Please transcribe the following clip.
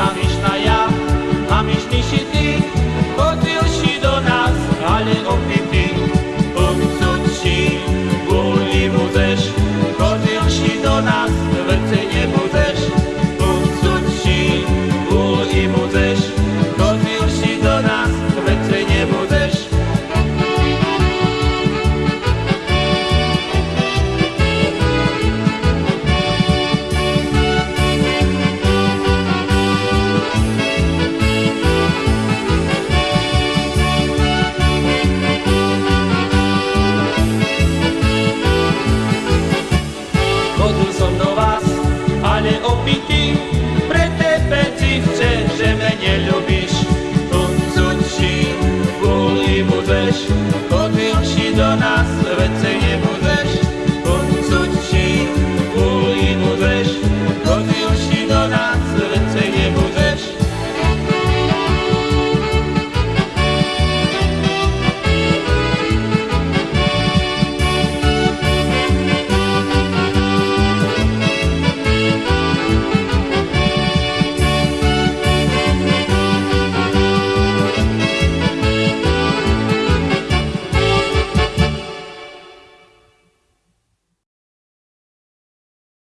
Hamish Naya, Hamish Nishiti, Kotil Shidonas, Ale Opim. Stratil som do vás, ale opitý, pre tebe cívče, že me nelubíš. Tuncuči, boli budeš, chodil si do nás, vecej